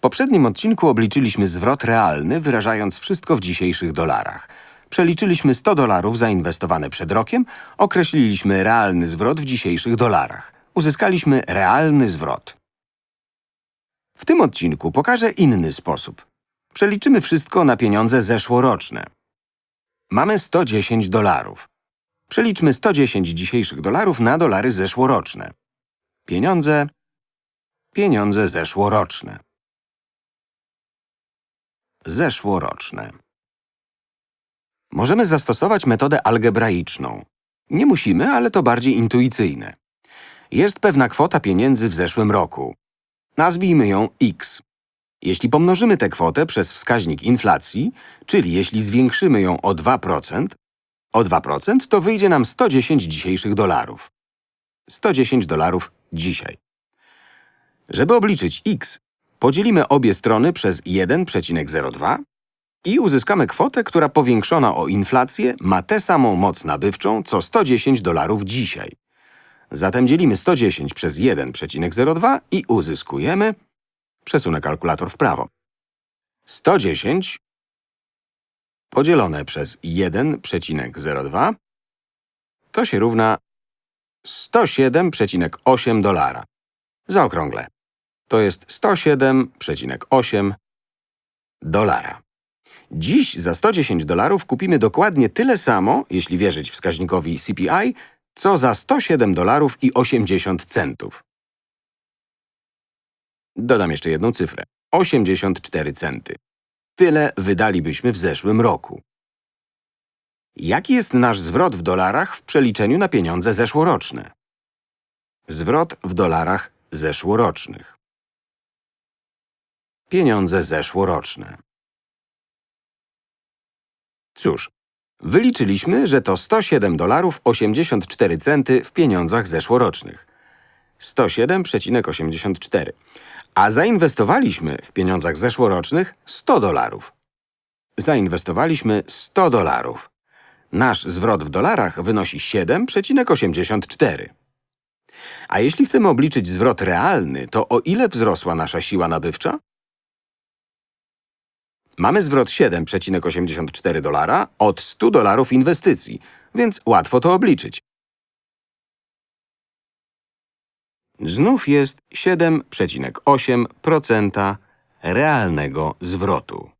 poprzednim odcinku obliczyliśmy zwrot realny, wyrażając wszystko w dzisiejszych dolarach. Przeliczyliśmy 100 dolarów zainwestowane przed rokiem, określiliśmy realny zwrot w dzisiejszych dolarach. Uzyskaliśmy realny zwrot. W tym odcinku pokażę inny sposób. Przeliczymy wszystko na pieniądze zeszłoroczne. Mamy 110 dolarów. Przeliczmy 110 dzisiejszych dolarów na dolary zeszłoroczne. Pieniądze, pieniądze zeszłoroczne. Zeszłoroczne. Możemy zastosować metodę algebraiczną. Nie musimy, ale to bardziej intuicyjne. Jest pewna kwota pieniędzy w zeszłym roku. Nazwijmy ją x. Jeśli pomnożymy tę kwotę przez wskaźnik inflacji, czyli jeśli zwiększymy ją o 2%, o 2% to wyjdzie nam 110 dzisiejszych dolarów. 110 dolarów dzisiaj. Żeby obliczyć x, podzielimy obie strony przez 1,02 i uzyskamy kwotę, która powiększona o inflację ma tę samą moc nabywczą, co 110 dolarów dzisiaj. Zatem dzielimy 110 przez 1,02 i uzyskujemy… Przesunę kalkulator w prawo. 110 podzielone przez 1,02 to się równa 107,8 dolara. Zaokrąglę. To jest 107,8 dolara. Dziś za 110 dolarów kupimy dokładnie tyle samo, jeśli wierzyć wskaźnikowi CPI, co za 107 dolarów i 80 centów. Dodam jeszcze jedną cyfrę. 84 centy. Tyle wydalibyśmy w zeszłym roku. Jaki jest nasz zwrot w dolarach w przeliczeniu na pieniądze zeszłoroczne? Zwrot w dolarach zeszłorocznych. Pieniądze zeszłoroczne. Cóż, wyliczyliśmy, że to 107 dolarów 84 centy w pieniądzach zeszłorocznych. 107,84. A zainwestowaliśmy w pieniądzach zeszłorocznych 100 dolarów. Zainwestowaliśmy 100 dolarów. Nasz zwrot w dolarach wynosi 7,84. A jeśli chcemy obliczyć zwrot realny, to o ile wzrosła nasza siła nabywcza? Mamy zwrot 7,84 dolara od 100 dolarów inwestycji, więc łatwo to obliczyć. Znów jest 7,8% realnego zwrotu.